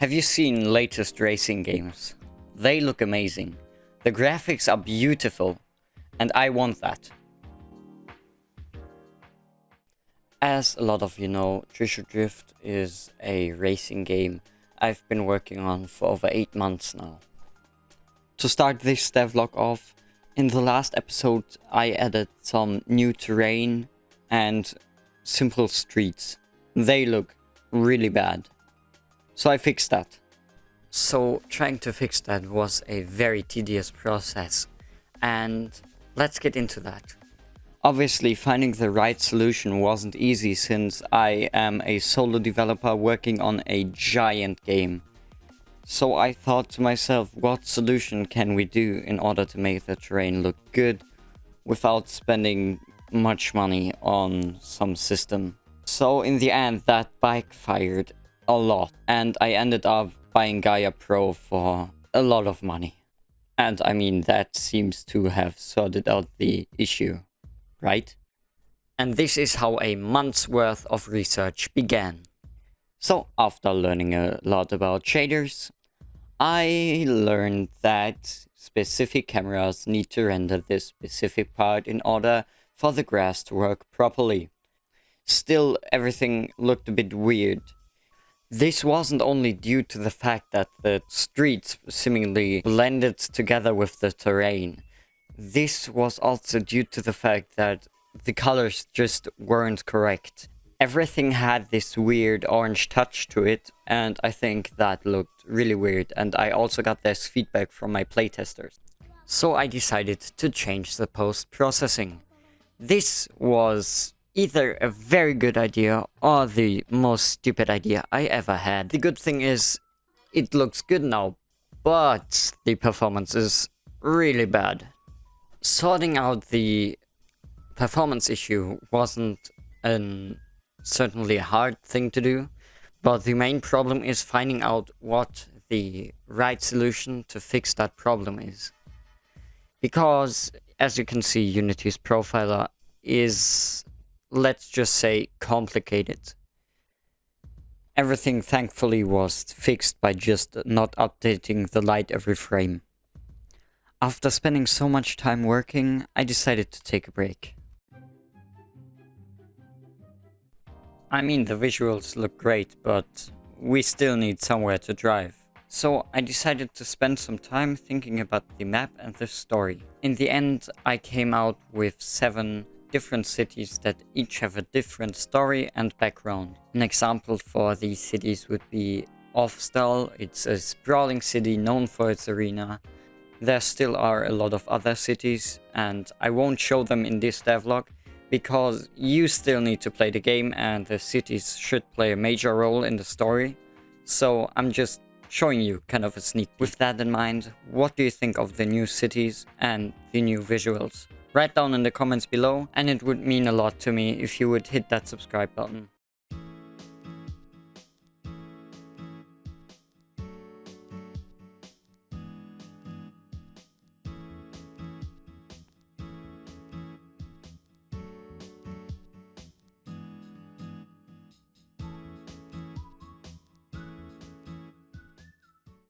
Have you seen latest racing games? They look amazing. The graphics are beautiful. And I want that. As a lot of you know, Trisha Drift is a racing game I've been working on for over 8 months now. To start this devlog off, in the last episode I added some new terrain and simple streets. They look really bad. So I fixed that. So trying to fix that was a very tedious process and let's get into that. Obviously finding the right solution wasn't easy since I am a solo developer working on a giant game. So I thought to myself, what solution can we do in order to make the terrain look good without spending much money on some system. So in the end that bike fired a lot and I ended up buying Gaia Pro for a lot of money. And I mean that seems to have sorted out the issue, right? And this is how a month's worth of research began. So after learning a lot about shaders, I learned that specific cameras need to render this specific part in order for the grass to work properly. Still, everything looked a bit weird. This wasn't only due to the fact that the streets seemingly blended together with the terrain. This was also due to the fact that the colors just weren't correct. Everything had this weird orange touch to it, and I think that looked really weird, and I also got this feedback from my playtesters. So I decided to change the post-processing. This was either a very good idea or the most stupid idea I ever had. The good thing is, it looks good now, but the performance is really bad. Sorting out the performance issue wasn't an certainly a hard thing to do, but the main problem is finding out what the right solution to fix that problem is. Because, as you can see, Unity's profiler is let's just say, complicated. Everything thankfully was fixed by just not updating the light every frame. After spending so much time working, I decided to take a break. I mean, the visuals look great, but we still need somewhere to drive. So I decided to spend some time thinking about the map and the story. In the end, I came out with 7 different cities that each have a different story and background. An example for these cities would be Offstall. It's a sprawling city known for its arena. There still are a lot of other cities and I won't show them in this devlog because you still need to play the game and the cities should play a major role in the story. So I'm just showing you kind of a sneak peek. With that in mind, what do you think of the new cities and the new visuals? Write down in the comments below and it would mean a lot to me if you would hit that subscribe button.